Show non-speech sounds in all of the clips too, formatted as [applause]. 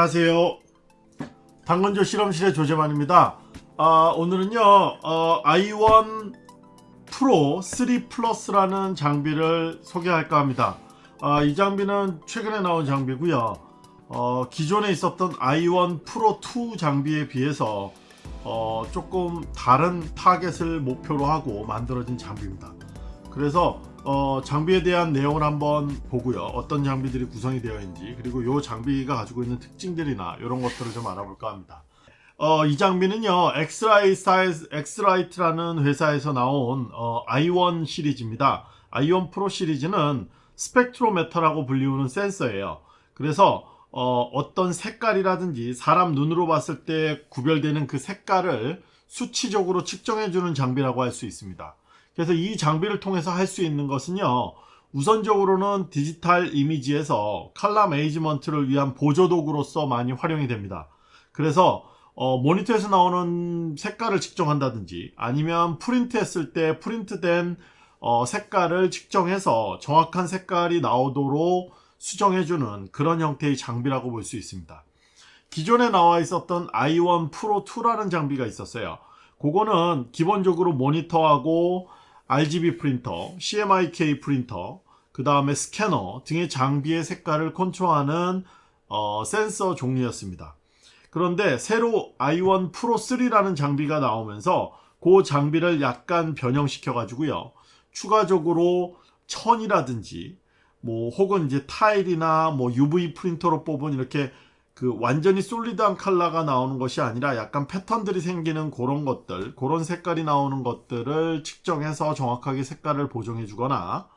안녕하세요. 당근조 실험실의 조재만입니다. 아, 오늘은요 어, i1 Pro 3 Plus라는 장비를 소개할까 합니다. 아, 이 장비는 최근에 나온 장비고요. 어, 기존에 있었던 i1 Pro 2 장비에 비해서 어, 조금 다른 타겟을 목표로 하고 만들어진 장비입니다. 그래서 어, 장비에 대한 내용을 한번 보고요. 어떤 장비들이 구성이 되어 있는지 그리고 이 장비가 가지고 있는 특징들이나 이런 것들을 좀 알아볼까 합니다. 어, 이 장비는요 X-Rite라는 회사에서 나온 어, i1 시리즈입니다. i1 Pro 시리즈는 spectrometer라고 불리우는 센서예요. 그래서 어떤 색깔이라든지 사람 눈으로 봤을 때 구별되는 그 색깔을 수치적으로 측정해주는 장비라고 할 수 있습니다 그래서 이 장비를 통해서 할 수 있는 것은요 우선적으로는 디지털 이미지에서 칼라 메이지먼트를 위한 보조도구로서 많이 활용이 됩니다. 그래서 어, 모니터에서 나오는 색깔을 측정한다든지 아니면 프린트 했을 때 프린트된 어, 색깔을 측정해서 정확한 색깔이 나오도록 수정해주는 그런 형태의 장비라고 볼 수 있습니다. 기존에 나와 있었던 i1 Pro 2라는 장비가 있었어요. 그거는 기본적으로 모니터하고 RGB 프린터, CMYK 프린터, 그 다음에 스캐너 등의 장비의 색깔을 컨트롤하는 어, 센서 종류였습니다. 그런데 새로 i1 프로 3라는 장비가 나오면서 그 장비를 약간 변형시켜 가지고요. 추가적으로 천이라든지 뭐 혹은 이제 타일이나 뭐 UV 프린터로 뽑은 이렇게 그 완전히 솔리드한 컬러가 나오는 것이 아니라 약간 패턴들이 생기는 그런 것들 그런 색깔이 나오는 것들을 측정해서 정확하게 색깔을 보정해 주거나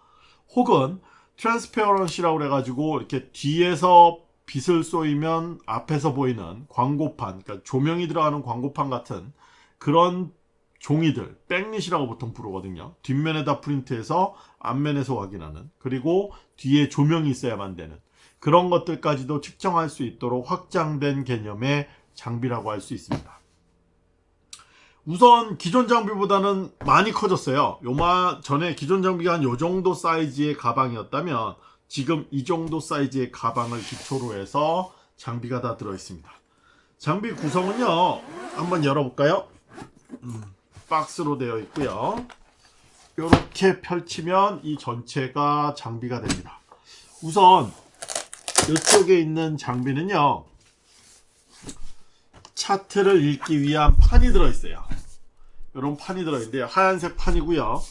혹은 transparency라고 그래가지고 이렇게 뒤에서 빛을 쏘이면 앞에서 보이는 광고판 그러니까 조명이 들어가는 광고판 같은 그런 종이들 backlit이라고 보통 부르거든요. 뒷면에다 프린트해서 앞면에서 확인하는 그리고 뒤에 조명이 있어야만 되는 그런 것들까지도 측정할 수 있도록 확장된 개념의 장비라고 할 수 있습니다. 우선 기존 장비보다는 많이 커졌어요. 요마 전에 기존 장비가 한 요 정도 사이즈의 가방이었다면 지금 이 정도 사이즈의 가방을 기초로 해서 장비가 다 들어있습니다. 장비 구성은요. 한번 열어볼까요? 음, 박스로 되어 있고요. 이렇게 펼치면 이 전체가 장비가 됩니다. 우선 이쪽에 있는 장비는요 차트를 읽기 위한 판이 들어있어요. 이런 판이 들어있는데요. 하얀색 판이고요.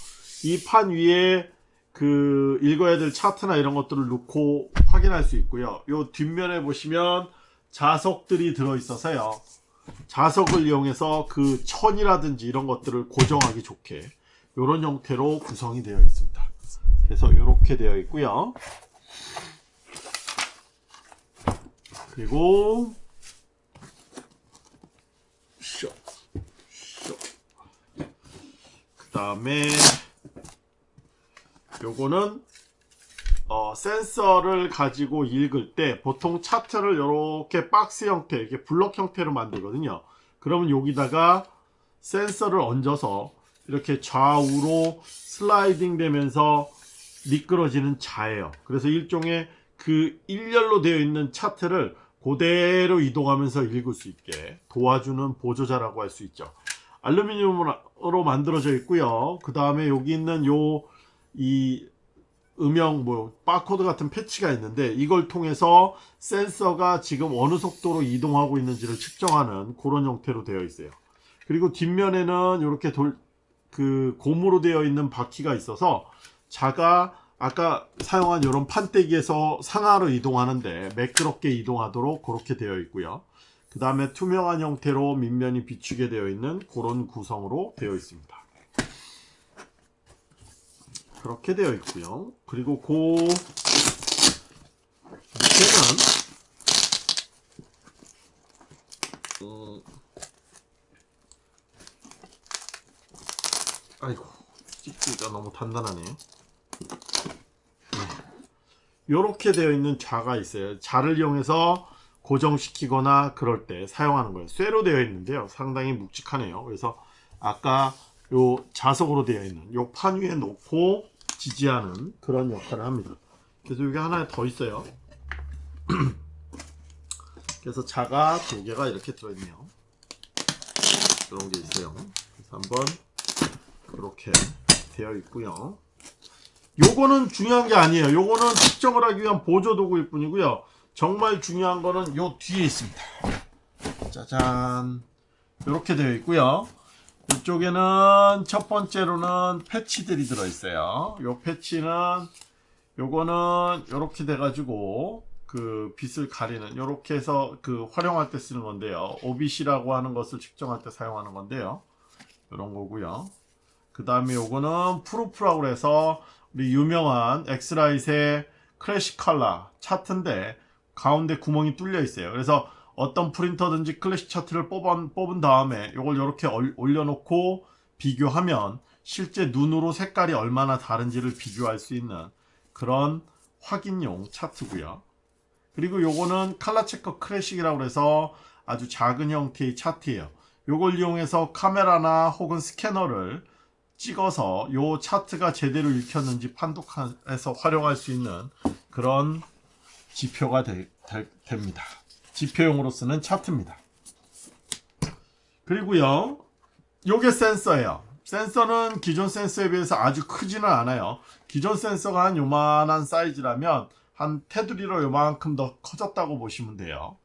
이 판 위에 그 읽어야 될 차트나 이런 것들을 놓고 확인할 수 있고요. 요 뒷면에 보시면 자석들이 들어있어서요. 자석을 이용해서 그 천이라든지 이런 것들을 고정하기 좋게 이런 형태로 구성이 되어 있습니다. 그래서 이렇게 되어 있고요 그리고 그 다음에 요거는 어, 센서를 가지고 읽을 때 보통 차트를 이렇게 박스 형태 이렇게 블럭 형태로 만들거든요. 그러면 여기다가 센서를 얹어서 이렇게 좌우로 슬라이딩 되면서 미끄러지는 자예요. 그래서 일종의 그 일렬로 되어 있는 차트를 그대로 이동하면서 읽을 수 있게 도와주는 보조자라고 할 수 있죠. 알루미늄으로 만들어져 있고요. 그 다음에 여기 있는 요 이 음영 뭐 바코드 같은 패치가 있는데 이걸 통해서 센서가 지금 어느 속도로 이동하고 있는지를 측정하는 그런 형태로 되어 있어요. 그리고 뒷면에는 이렇게 돌 그 고무로 되어 있는 바퀴가 있어서 자가 아까 사용한 이런 판때기에서 상하로 이동하는데 매끄럽게 이동하도록 그렇게 되어 있고요. 그 다음에 투명한 형태로 밑면이 비추게 되어 있는 그런 구성으로 되어 있습니다. 그렇게 되어 있고요. 그리고 그 밑에는 음, 아이고 찍기가 너무 단단하네요 이렇게 되어 있는 자가 있어요 자를 이용해서 고정시키거나 그럴 때 사용하는 거예요 쇠로 되어 있는데요 상당히 묵직하네요 그래서 아까 요 자석으로 되어 있는 요 판 위에 놓고 지지하는 그런 역할을 합니다 그래서 여기 하나 더 있어요 [clears throat] 그래서 자가 두 개가 이렇게 들어있네요. 이런 게 있어요. 그래서 한번 이렇게 되어 있고요. 요거는 중요한 게 아니에요. 요거는 측정을 하기 위한 보조 도구일 뿐이고요. 정말 중요한 거는 요 뒤에 있습니다. 짜잔. 이렇게 되어 있고요. 이쪽에는 첫 번째로는 패치들이 들어 있어요. 요 패치는 요거는 이렇게 돼 가지고 그 빛을 가리는 이렇게 해서 그 활용할 때 쓰는 건데요. OBC라고 하는 것을 측정할 때 사용하는 건데요. 이런 거고요. 그 다음에 요거는 Proof라고 해서 우리 유명한 X-Rite의 클래식 컬러 차트인데 가운데 구멍이 뚫려 있어요. 그래서 어떤 프린터든지 클래식 차트를 뽑은, 뽑은 다음에 이걸 이렇게 올려놓고 비교하면 실제 눈으로 색깔이 얼마나 다른지를 비교할 수 있는 그런 확인용 차트고요. 그리고 요거는 칼라체커 클래식이라고 해서 아주 작은 형태의 차트예요. 요걸 이용해서 카메라나 혹은 스캐너를 찍어서 요 차트가 제대로 읽혔는지 판독해서 활용할 수 있는 그런 지표가 되, 되, 됩니다. 지표용으로 쓰는 차트입니다. 그리고요. 요게 센서예요. 센서는 기존 센서에 비해서 아주 크지는 않아요. 기존 센서가 한 요만한 사이즈라면 한 테두리로 요만큼 더 커졌다고 보시면 돼요.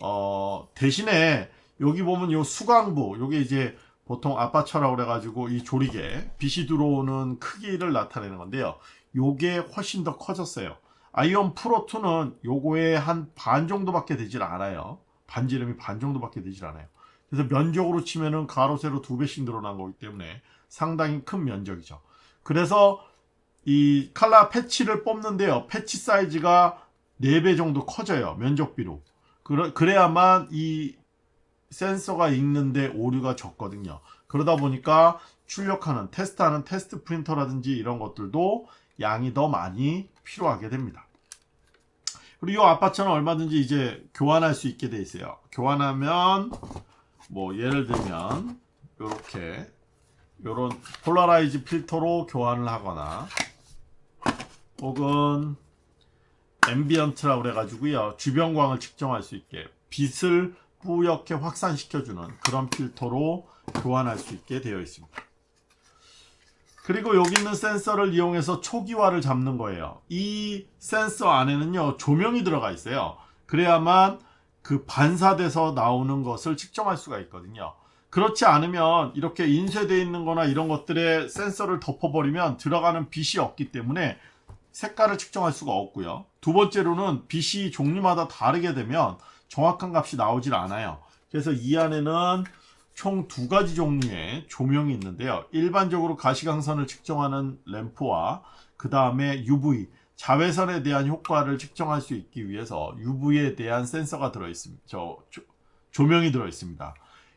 어, 대신에 여기 보면 요 수광부, 요게 이제 보통 아파처라고 그래가지고 이 조리개, 빛이 들어오는 크기를 나타내는 건데요. 요게 훨씬 더 커졌어요. 아이온 프로2는 요거의 한 반 정도밖에 되질 않아요. 반지름이 반 정도밖에 되질 않아요. 그래서 면적으로 치면은 가로 세로 두 배씩 늘어난 거기 때문에 상당히 큰 면적이죠. 그래서 이 칼라 패치를 뽑는데요. 패치 사이즈가 4배 정도 커져요. 면적비로. 그래야만 이 센서가 읽는데 오류가 적거든요. 그러다 보니까 출력하는 테스트하는 테스트 프린터라든지 이런 것들도 양이 더 많이 필요하게 됩니다. 그리고 이 아파트는 얼마든지 이제 교환할 수 있게 돼 있어요. 교환하면 뭐 예를 들면 이렇게 이런 polarize 필터로 교환을 하거나 혹은 ambient라고 그래가지고요 주변광을 측정할 수 있게 빛을 뿌옇게 확산시켜주는 그런 필터로 교환할 수 있게 되어 있습니다. 그리고 여기 있는 센서를 이용해서 초기화를 잡는 거예요. 이 센서 안에는요 조명이 들어가 있어요. 그래야만 그 반사돼서 나오는 것을 측정할 수가 있거든요. 그렇지 않으면 이렇게 인쇄되어 있는 거나 이런 것들에 센서를 덮어버리면 들어가는 빛이 없기 때문에 색깔을 측정할 수가 없고요. 두 번째로는 빛이 종류마다 다르게 되면 정확한 값이 나오질 않아요. 그래서 이 안에는 총 두 가지 종류의 조명이 있는데요. 일반적으로 가시광선을 측정하는 램프와 그 다음에 UV, 자외선에 대한 효과를 측정할 수 있기 위해서 UV에 대한 센서가 들어있습니다. 저 조, 명이 들어있습니다.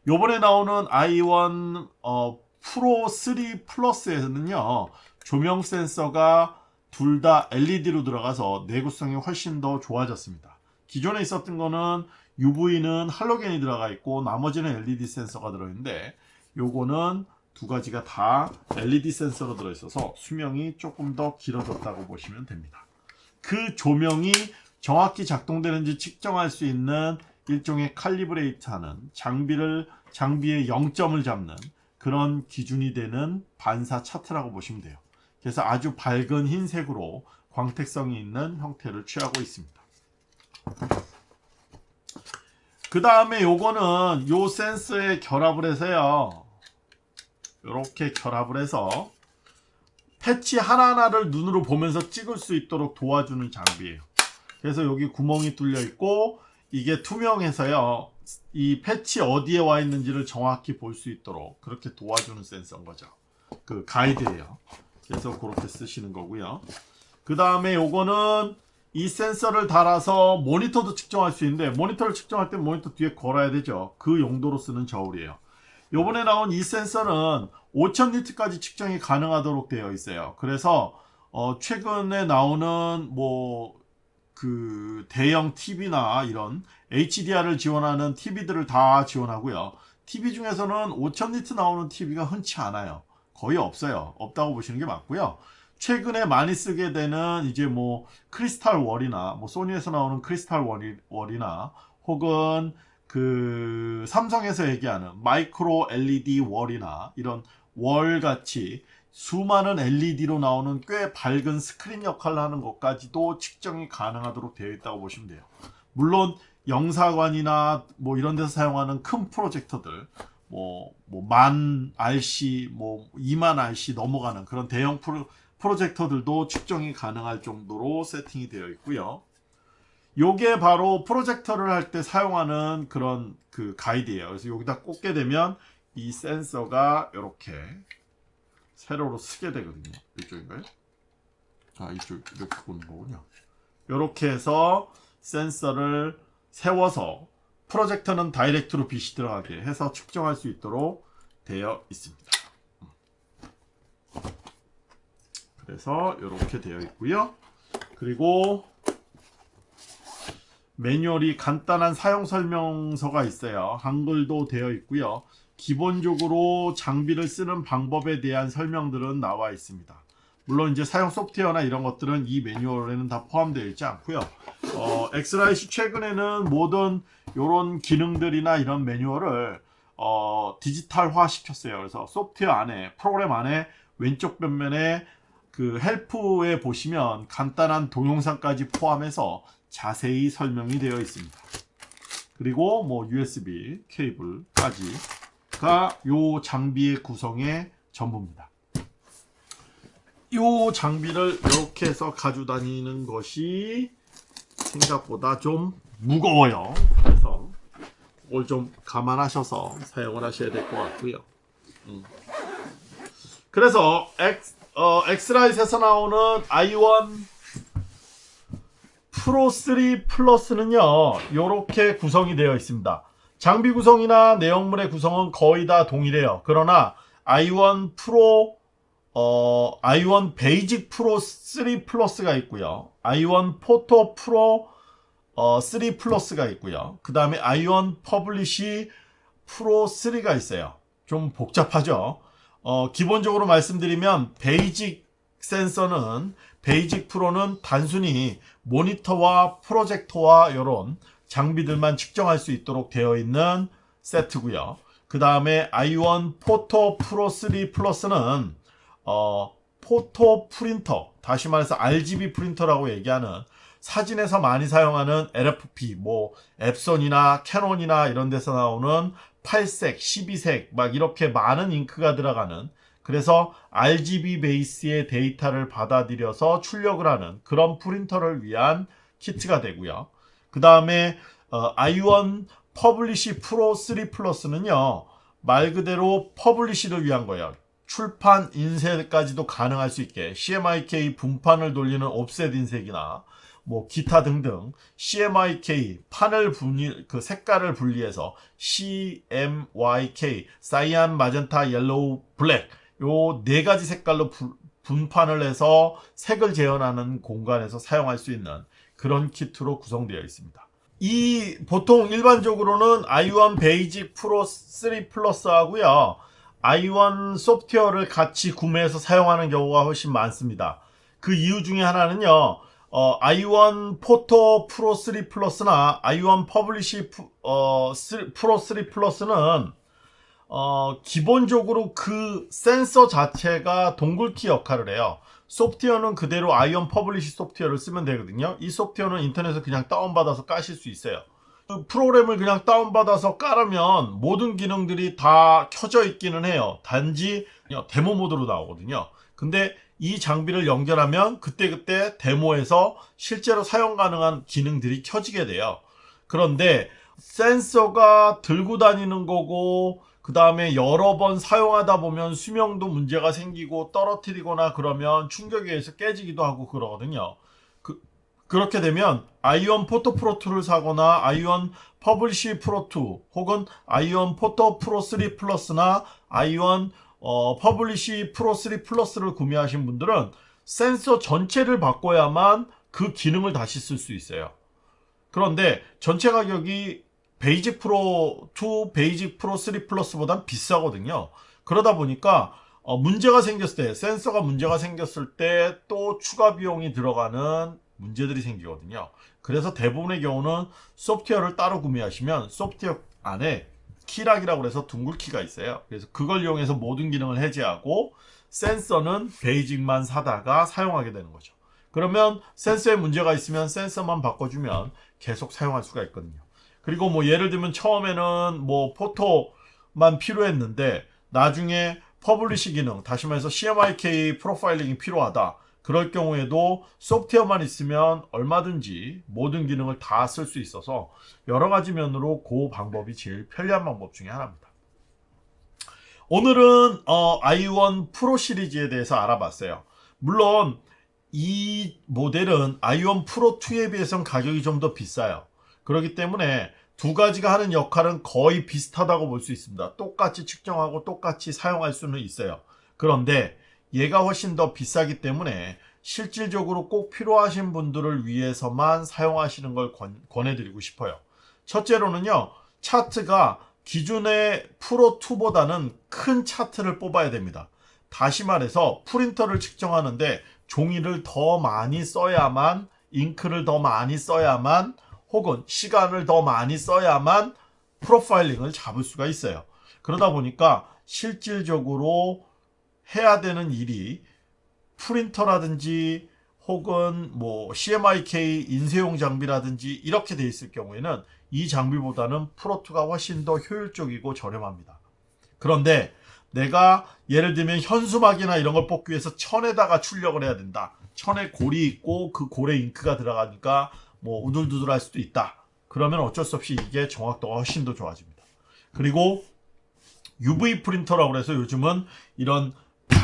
요번에 나오는 i1 어, 프로 3 플러스에는요. 조명 센서가 둘 다 LED로 들어가서 내구성이 훨씬 더 좋아졌습니다. 기존에 있었던 거는 UV는 할로겐이 들어가 있고 나머지는 LED 센서가 들어있는데 요거는 두 가지가 다 LED 센서로 들어있어서 수명이 조금 더 길어졌다고 보시면 됩니다. 그 조명이 정확히 작동되는지 측정할 수 있는 일종의 칼리브레이트 하는 장비를 장비의 0점을 잡는 그런 기준이 되는 반사 차트라고 보시면 돼요. 그래서 아주 밝은 흰색으로 광택성이 있는 형태를 취하고 있습니다. 그 다음에 요거는 요 센서에 결합을 해서요. 이렇게 결합을 해서 패치 하나하나를 눈으로 보면서 찍을 수 있도록 도와주는 장비예요. 그래서 여기 구멍이 뚫려 있고 이게 투명해서요. 이 패치 어디에 와 있는지를 정확히 볼 수 있도록 그렇게 도와주는 센서인 거죠. 그 가이드예요. 그래서 그렇게 쓰시는 거고요. 그 다음에 요거는 이 센서를 달아서 모니터도 측정할 수 있는데 모니터를 측정할 때 모니터 뒤에 걸어야 되죠. 그 용도로 쓰는 저울이에요. 요번에 나온 이 센서는 5000니트까지 측정이 가능하도록 되어 있어요. 그래서 어 최근에 나오는 뭐 그 대형 TV나 이런 HDR을 지원하는 TV들을 다 지원하고요. TV 중에서는 5000니트 나오는 TV가 흔치 않아요. 거의 없어요. 없다고 보시는 게 맞고요. 최근에 많이 쓰게 되는 이제 뭐 크리스탈 월이나 뭐 소니에서 나오는 크리스탈 월이, 월이나 혹은 그 삼성에서 얘기하는 마이크로 LED 월이나 이런 월 같이 수많은 LED로 나오는 꽤 밝은 스크린 역할을 하는 것까지도 측정이 가능하도록 되어 있다고 보시면 돼요. 물론 영사관이나 뭐 이런 데서 사용하는 큰 프로젝터들 뭐, 뭐만 RC, 뭐 2만 RC 넘어가는 그런 대형 프로, 프로젝터들도 측정이 가능할 정도로 세팅이 되어 있고요. 요게 바로 프로젝터를 할 때 사용하는 그런 그 가이드예요. 그래서 여기다 꽂게 되면 이 센서가 이렇게 세로로 쓰게 되거든요. 이쪽인가요? 아 이쪽 이렇게 보는 거군요. 이렇게 해서 센서를 세워서 프로젝터는 다이렉트로 빛이 들어가게 해서 측정할 수 있도록 되어 있습니다. 그래서 이렇게 되어 있고요. 그리고 매뉴얼이 간단한 사용 설명서가 있어요. 한글도 되어 있고요. 기본적으로 장비를 쓰는 방법에 대한 설명들은 나와 있습니다. 물론 이제 사용 소프트웨어나 이런 것들은 이 매뉴얼에는 다 포함되어 있지 않고요. 어, 엑스라이시 최근에는 모든 이런 기능들이나 이런 매뉴얼을 어, 디지털화 시켰어요. 그래서 소프트웨어 안에 프로그램 안에 왼쪽 변면에 그 헬프에 보시면 간단한 동영상까지 포함해서 자세히 설명이 되어 있습니다. 그리고 뭐 USB 케이블까지 요 장비의 구성의 전부입니다. 요 장비를 이렇게 해서 가지고 다니는 것이 생각보다 좀 무거워요. 그래서 이걸 좀 감안하셔서 사용을 하셔야 될 것 같고요. 음. 그래서 엑스, 어, X-Rite에서 나오는 i1 Pro 3 Plus는요. 이렇게 구성이 되어 있습니다. 장비 구성이나 내용물의 구성은 거의 다 동일해요. 그러나 i1 Pro 어, i1 Basic Pro 3 Plus가 있고요. i1 포토 프로 어, 3 플러스가 있고요. 그 다음에 i1 Publish 프로 3가 있어요. 좀 복잡하죠. 어, 기본적으로 말씀드리면 basic 센서는 Basic Pro는 단순히 모니터와 프로젝터와 이런 장비들만 측정할 수 있도록 되어 있는 세트고요. 그 다음에 i1 포토 프로 3 플러스는 어, photo 프린터 다시 말해서 RGB 프린터라고 얘기하는 사진에서 많이 사용하는 LFP 뭐 엡손이나 캐논이나 이런 데서 나오는 8색, 12색 막 이렇게 많은 잉크가 들어가는 그래서 RGB 베이스의 데이터를 받아들여서 출력을 하는 그런 프린터를 위한 키트가 되고요. 그 다음에 어, i1 Publish Pro 3 Plus는요. 말 그대로 publish를 위한 거예요. 출판 인쇄까지도 가능할 수 있게 CMYK 분판을 돌리는 옵셋 인쇄기나 뭐 기타 등등 CMYK 판을 분리 그 색깔을 분리해서 CMYK cyan magenta yellow black 요 네 가지 색깔로 부, 분판을 해서 색을 재현하는 공간에서 사용할 수 있는 그런 키트로 구성되어 있습니다. 이 보통 일반적으로는 i1 Basic Pro 3 플러스 하고요. i1 소프트웨어를 같이 구매해서 사용하는 경우가 훨씬 많습니다. 그 이유 중에 하나는요. 어, i1 포토 프로 3 플러스나 i1 퍼블리시 어, 3, 프로 3 플러스는 어, 기본적으로 그 센서 자체가 dongle키 역할을 해요. 소프트웨어는 그대로 i1 Publish 소프트웨어를 쓰면 되거든요. 이 소프트웨어는 인터넷에서 그냥 다운받아서 까실 수 있어요. 그 프로그램을 그냥 다운받아서 깔으면 모든 기능들이 다 켜져 있기는 해요. 단지 demo mode로 나오거든요. 근데 이 장비를 연결하면 그때그때 demo에서 실제로 사용 가능한 기능들이 켜지게 돼요. 그런데 센서가 들고 다니는 거고 그 다음에 여러 번 사용하다 보면 수명도 문제가 생기고 떨어뜨리거나 그러면 충격에 의해서 깨지기도 하고 그러거든요. 그, 그렇게 되면 i1 Photo Pro 2를 사거나 i1 Publish Pro 2 혹은 i1 Photo Pro 3 Plus나 i1 어, Publish Pro 3 Plus를 구매하신 분들은 센서 전체를 바꿔야만 그 기능을 다시 쓸 수 있어요. 그런데 전체 가격이 Basic Pro 2, Basic Pro 3 Plus보단 비싸거든요. 그러다 보니까 어, 문제가 생겼을 때 센서가 문제가 생겼을 때 또 추가 비용이 들어가는 문제들이 생기거든요. 그래서 대부분의 경우는 소프트웨어를 따로 구매하시면 소프트웨어 안에 key lock이라고 해서 dongle 키가 있어요. 그래서 그걸 이용해서 모든 기능을 해제하고 센서는 Basic만 사다가 사용하게 되는 거죠. 그러면 센서에 문제가 있으면 센서만 바꿔주면 계속 사용할 수가 있거든요. 그리고 뭐 예를 들면 처음에는 뭐 Photo만 필요했는데 나중에 Publish 기능, 다시 말해서 CMYK 프로파일링이 필요하다. 그럴 경우에도 소프트웨어만 있으면 얼마든지 모든 기능을 다 쓸 수 있어서 여러 가지 면으로 그 방법이 제일 편리한 방법 중에 하나입니다. 오늘은 어, i1 프로 시리즈에 대해서 알아봤어요. 물론 이 모델은 i1 프로 2에 비해서는 가격이 좀 더 비싸요. 그렇기 때문에 두 가지가 하는 역할은 거의 비슷하다고 볼 수 있습니다. 똑같이 측정하고 똑같이 사용할 수는 있어요. 그런데 얘가 훨씬 더 비싸기 때문에 실질적으로 꼭 필요하신 분들을 위해서만 사용하시는 걸 권, 권해드리고 싶어요. 첫째로는요, 차트가 기존의 프로2보다는 큰 차트를 뽑아야 됩니다. 다시 말해서 프린터를 측정하는데 종이를 더 많이 써야만, 잉크를 더 많이 써야만, 혹은 시간을 더 많이 써야만 프로파일링을 잡을 수가 있어요. 그러다 보니까 실질적으로 해야 되는 일이 프린터라든지 혹은 뭐 CMYK 인쇄용 장비라든지 이렇게 돼 있을 경우에는 이 장비보다는 프로2가 훨씬 더 효율적이고 저렴합니다. 그런데 내가 예를 들면 현수막이나 이런 걸 뽑기 위해서 천에다가 출력을 해야 된다. 천에 골이 있고 그 골에 잉크가 들어가니까 뭐 우둘두둘할 수도 있다. 그러면 어쩔 수 없이 이게 정확도가 훨씬 더 좋아집니다. 그리고 UV 프린터라고 해서 요즘은 이런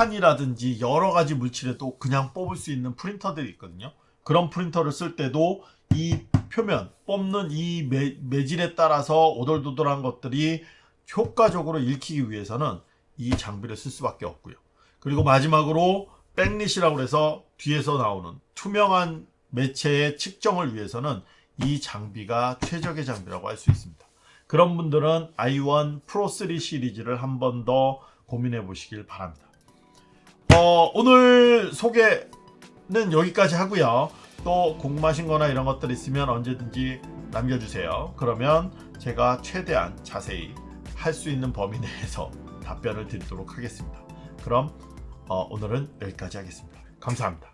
판이라든지 여러 가지 물질에도 그냥 뽑을 수 있는 프린터들이 있거든요. 그런 프린터를 쓸 때도 이 표면 뽑는 이 매, 매질에 따라서 오돌도돌한 것들이 효과적으로 읽히기 위해서는 이 장비를 쓸 수밖에 없고요. 그리고 마지막으로 백릿이라고 해서 뒤에서 나오는 투명한 매체의 측정을 위해서는 이 장비가 최적의 장비라고 할 수 있습니다. 그런 분들은 i1 프로 3 시리즈를 한 번 더 고민해 보시길 바랍니다. 어, 오늘 소개는 여기까지 하고요. 또 궁금하신 거나 이런 것들 있으면 언제든지 남겨주세요. 그러면 제가 최대한 자세히 할 수 있는 범위 내에서 [laughs] 답변을 드리도록 하겠습니다. 그럼 어, 오늘은 여기까지 하겠습니다. 감사합니다.